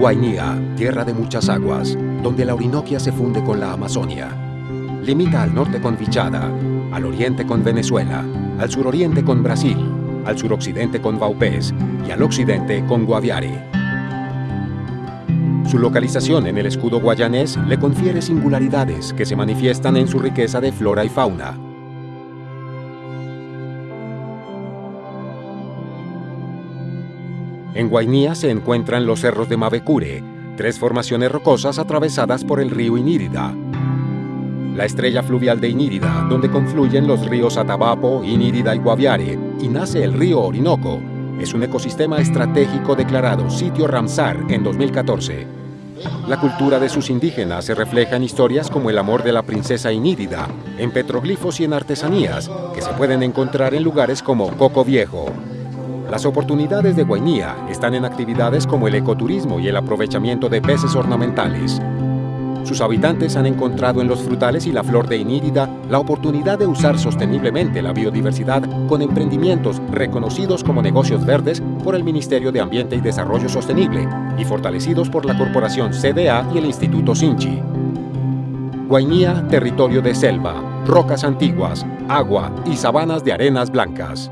Guainía, tierra de muchas aguas, donde la Orinoquia se funde con la Amazonia. Limita al norte con Vichada, al oriente con Venezuela, al suroriente con Brasil, al suroccidente con Vaupés y al occidente con Guaviare. Su localización en el escudo guayanés le confiere singularidades que se manifiestan en su riqueza de flora y fauna. En Guainía se encuentran los cerros de Mavecure, tres formaciones rocosas atravesadas por el río Inírida. La estrella fluvial de Inírida, donde confluyen los ríos Atabapo, Inírida y Guaviare, y nace el río Orinoco, es un ecosistema estratégico declarado sitio Ramsar en 2014. La cultura de sus indígenas se refleja en historias como el amor de la princesa Inírida, en petroglifos y en artesanías, que se pueden encontrar en lugares como Coco Viejo, las oportunidades de Guainía están en actividades como el ecoturismo y el aprovechamiento de peces ornamentales. Sus habitantes han encontrado en los frutales y la flor de Inírida la oportunidad de usar sosteniblemente la biodiversidad con emprendimientos reconocidos como negocios verdes por el Ministerio de Ambiente y Desarrollo Sostenible y fortalecidos por la Corporación CDA y el Instituto Sinchi. Guainía, territorio de selva, rocas antiguas, agua y sabanas de arenas blancas.